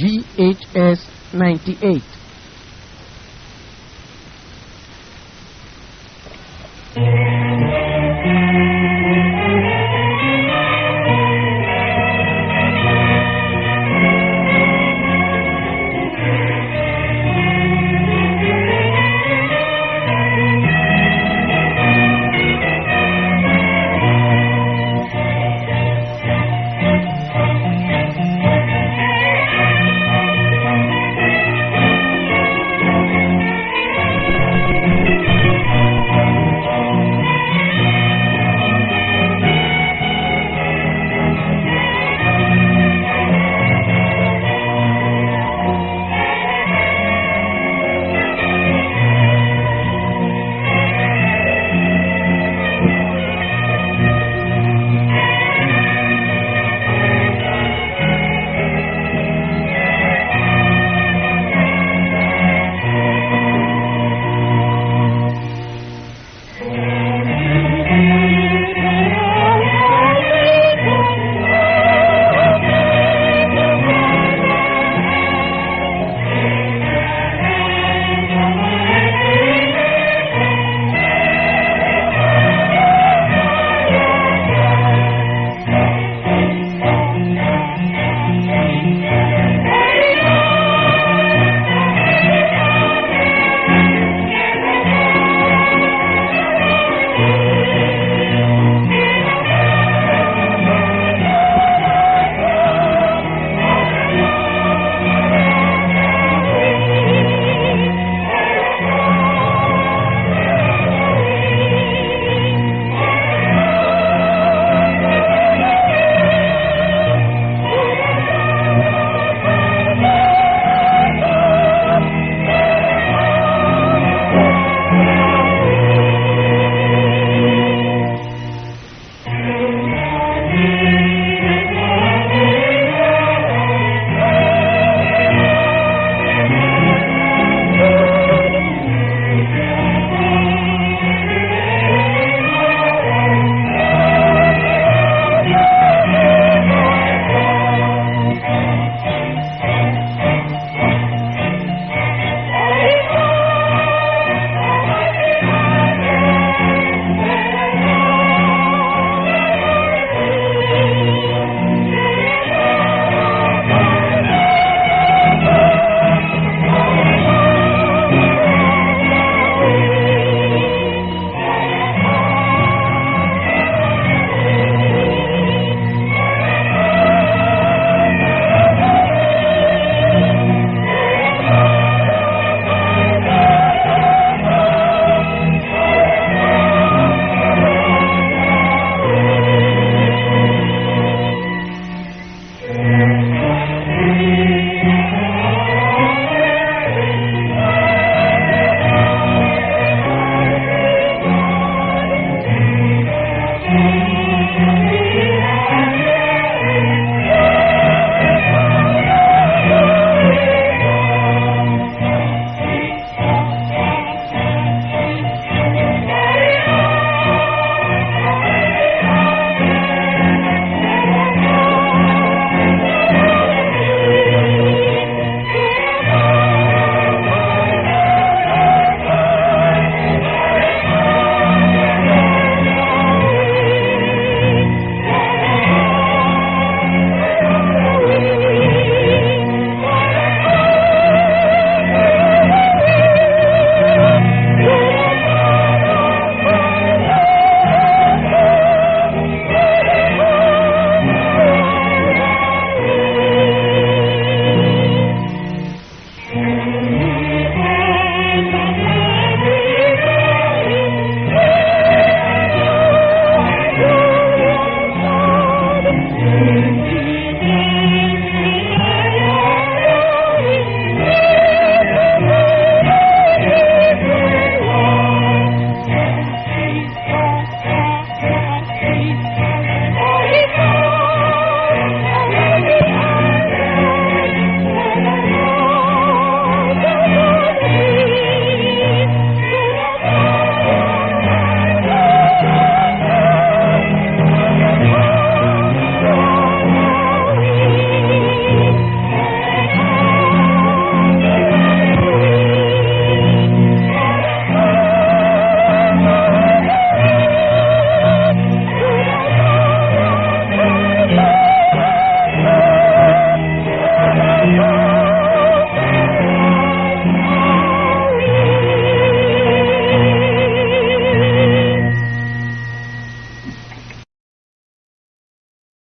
GHS 98.